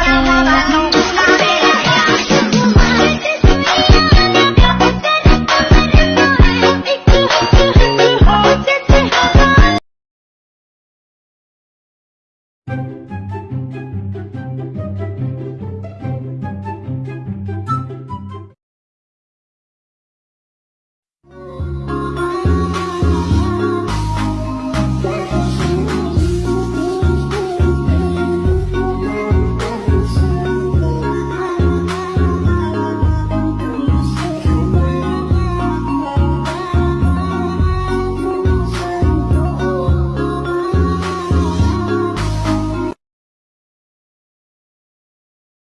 花啦花啦。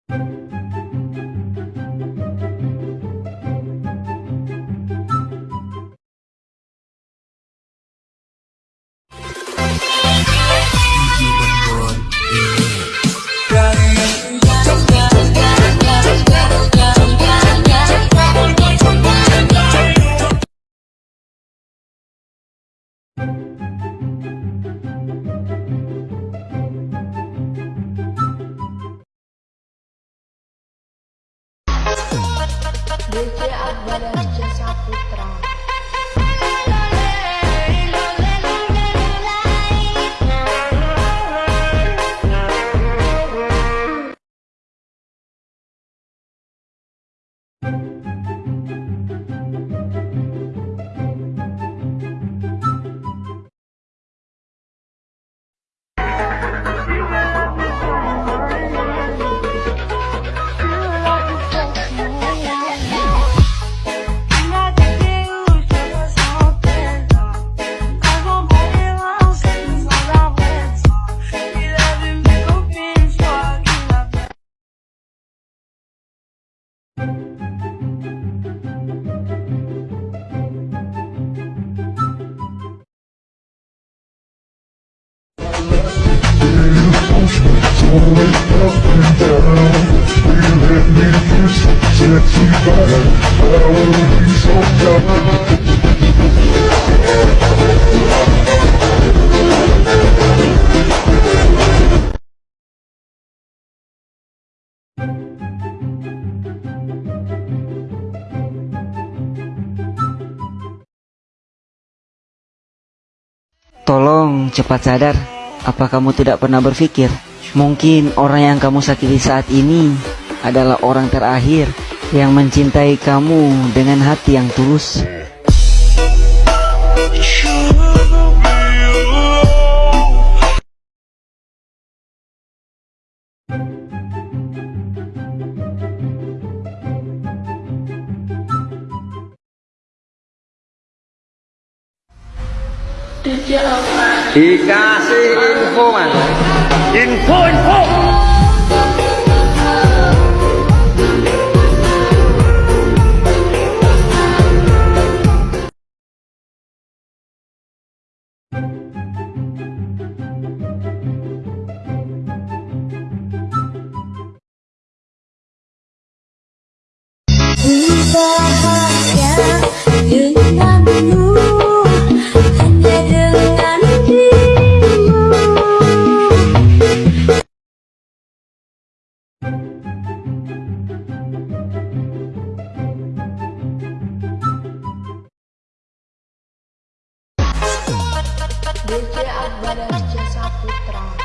Música Дети от болячки запутра. Tolong cepat sadar, apa kamu tidak pernah berpikir mungkin orang yang kamu sakiti saat ini adalah orang terakhir yang mencintai kamu dengan hati yang tulus. Dikasih info mas Info info bahagia denganmu ជាអបរិជាសាពុត្រង់